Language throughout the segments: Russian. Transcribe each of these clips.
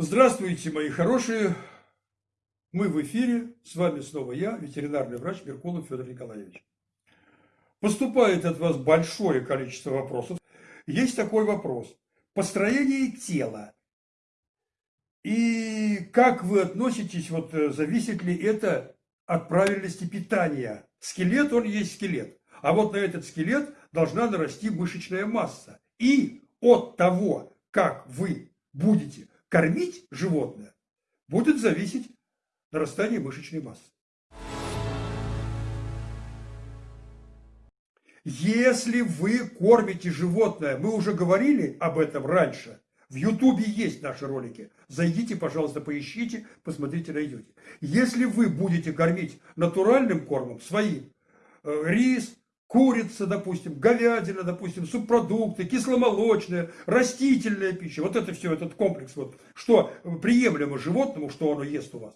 Здравствуйте, мои хорошие! Мы в эфире, с вами снова я, ветеринарный врач Меркулов Федор Николаевич. Поступает от вас большое количество вопросов. Есть такой вопрос. Построение тела. И как вы относитесь, вот э, зависит ли это от правильности питания? Скелет, он есть скелет. А вот на этот скелет должна нарасти мышечная масса. И от того, как вы будете кормить животное, будет зависеть нарастание мышечной массы. Если вы кормите животное, мы уже говорили об этом раньше, в Ютубе есть наши ролики, зайдите, пожалуйста, поищите, посмотрите, найдете. Если вы будете кормить натуральным кормом, своим, э, рис, курица, допустим, говядина, допустим, субпродукты, кисломолочная, растительная пища. Вот это все, этот комплекс, вот, что приемлемо животному, что оно ест у вас.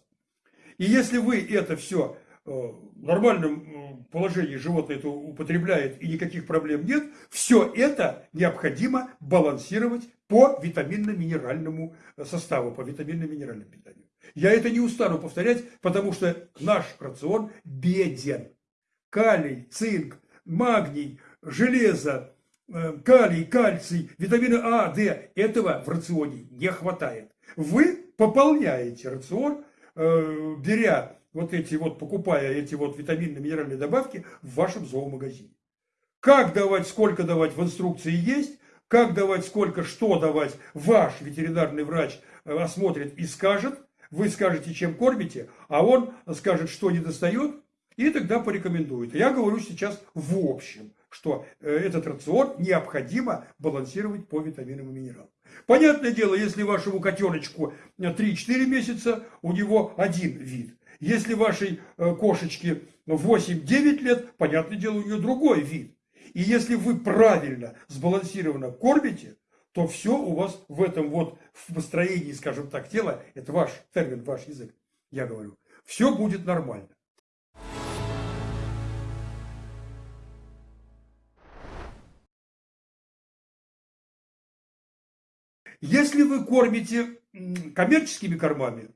И если вы это все э, в нормальном э, положении животное это употребляет и никаких проблем нет, все это необходимо балансировать по витаминно-минеральному э, составу, по витаминно-минеральному питанию. Я это не устану повторять, потому что наш рацион беден. Калий, цинк, магний, железо, э, калий, кальций, витамины А, Д. Этого в рационе не хватает. Вы пополняете рацион, э, беря вот эти вот, покупая эти вот витаминно-минеральные добавки в вашем зоомагазине. Как давать, сколько давать в инструкции есть, как давать, сколько, что давать, ваш ветеринарный врач э, осмотрит и скажет, вы скажете, чем кормите, а он скажет, что не достает, и тогда порекомендует. Я говорю сейчас в общем, что э, этот рацион необходимо балансировать по витаминам и минералам. Понятное дело, если вашему котеночку 3-4 месяца, у него один вид. Если вашей э, кошечке 8-9 лет, понятное дело, у нее другой вид. И если вы правильно, сбалансированно кормите, то все у вас в этом вот, в построении, скажем так, тела, это ваш термин, ваш язык, я говорю, все будет нормально. Если вы кормите коммерческими кормами,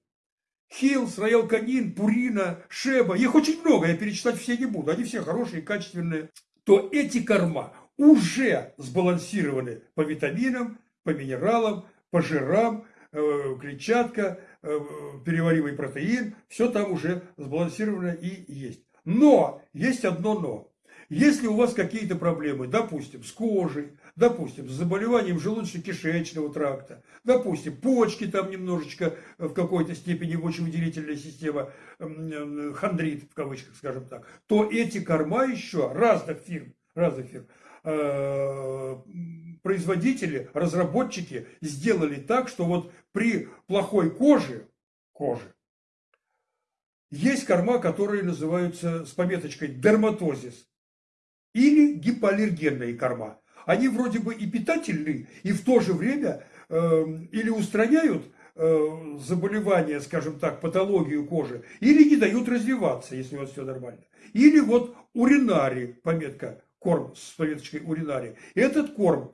Хилс, Роял Канин, Пурина, Шеба, их очень много, я перечислять все не буду, они все хорошие, качественные, то эти корма уже сбалансированы по витаминам, по минералам, по жирам, э, клетчатка, э, перевариваемый протеин, все там уже сбалансировано и есть. Но, есть одно но. Если у вас какие-то проблемы, допустим, с кожей, допустим, с заболеванием желудочно-кишечного тракта, допустим, почки там немножечко в какой-то степени мочевыделительная система, хондрит в кавычках, скажем так, то эти корма еще разных фирм, разных фирм, э, производители, разработчики сделали так, что вот при плохой коже, коже, есть корма, которые называются с пометочкой дерматозис или гипоаллергенные корма. Они вроде бы и питательны, и в то же время э, или устраняют э, заболевания, скажем так, патологию кожи, или не дают развиваться, если у вас все нормально. Или вот уринарий, пометка, корм с пометочкой уринарий. Этот корм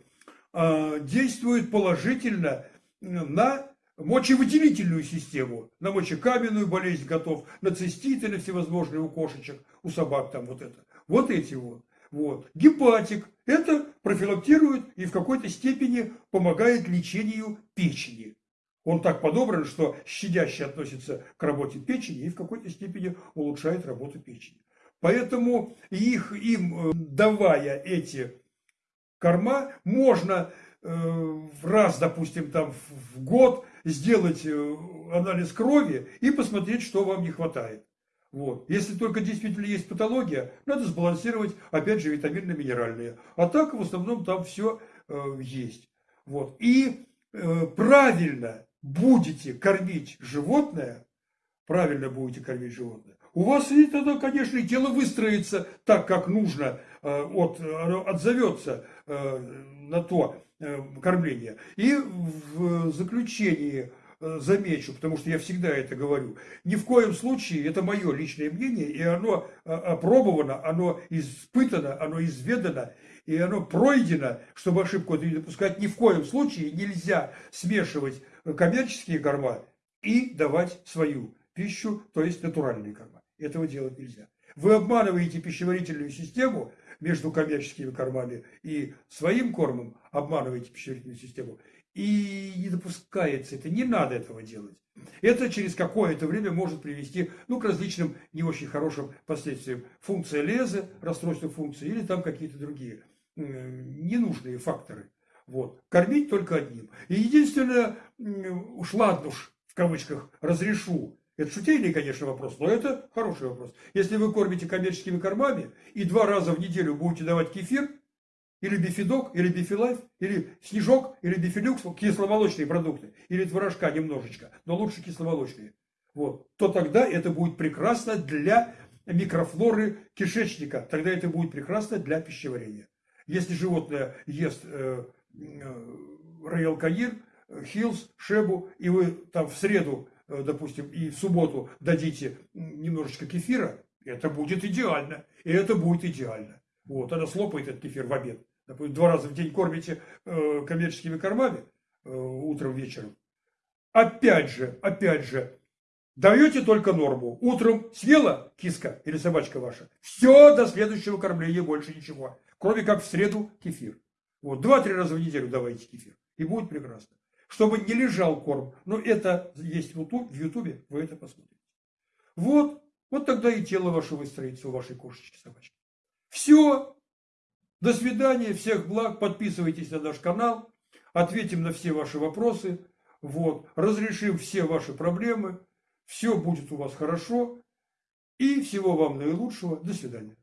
э, действует положительно на мочевыделительную систему, на мочекаменную болезнь готов, на циститы, на всевозможные у кошечек, у собак там вот это. Вот эти вот. Вот. Гепатик – это профилактирует и в какой-то степени помогает лечению печени. Он так подобран, что щадяще относится к работе печени и в какой-то степени улучшает работу печени. Поэтому их, им, э, давая эти корма, можно э, раз, допустим, там в год сделать э, анализ крови и посмотреть, что вам не хватает. Вот. Если только действительно есть патология, надо сбалансировать, опять же, витаминно-минеральные. А так, в основном, там все э, есть. Вот. И э, правильно будете кормить животное, правильно будете кормить животное, у вас и тогда, конечно, и тело выстроится так, как нужно, э, от, отзовется э, на то э, кормление. И в заключении замечу, потому что я всегда это говорю, ни в коем случае, это мое личное мнение, и оно э, опробовано, оно испытано, оно изведано, и оно пройдено, чтобы ошибку не допускать, ни в коем случае нельзя смешивать коммерческие корма и давать свою пищу, то есть натуральные корма. Этого делать нельзя. Вы обманываете пищеварительную систему между коммерческими кормами и своим кормом, обманываете пищеварительную систему, и не допускается это, не надо этого делать. Это через какое-то время может привести ну, к различным не очень хорошим последствиям. Функция леза, расстройство функции или там какие-то другие ненужные факторы. Вот. Кормить только одним. И единственное, уж ладно уж, в кавычках, разрешу, это шутейный, конечно, вопрос, но это хороший вопрос. Если вы кормите коммерческими кормами и два раза в неделю будете давать кефир, или бифидок, или бифилайф, или снежок, или бифилюкс, кисломолочные продукты, или творожка немножечко, но лучше кисломолочные, вот, то тогда это будет прекрасно для микрофлоры кишечника, тогда это будет прекрасно для пищеварения. Если животное ест э, э, Роял Канир, Хилс, Шебу, и вы там в среду, э, допустим, и в субботу дадите немножечко кефира, это будет идеально. И это будет идеально. Вот, она слопает этот кефир в обед. Два раза в день кормите э, коммерческими кормами, э, утром, вечером. Опять же, опять же, даете только норму. Утром съела киска или собачка ваша. Все, до следующего кормления больше ничего. Кроме как в среду кефир. Вот, два-три раза в неделю давайте кефир. И будет прекрасно. Чтобы не лежал корм. Но это есть в Ютубе, вы это посмотрите. Вот, вот тогда и тело ваше выстроится у вашей кошечки, собачки. Все. До свидания, всех благ. Подписывайтесь на наш канал. Ответим на все ваши вопросы. Вот. Разрешим все ваши проблемы. Все будет у вас хорошо. И всего вам наилучшего. До свидания.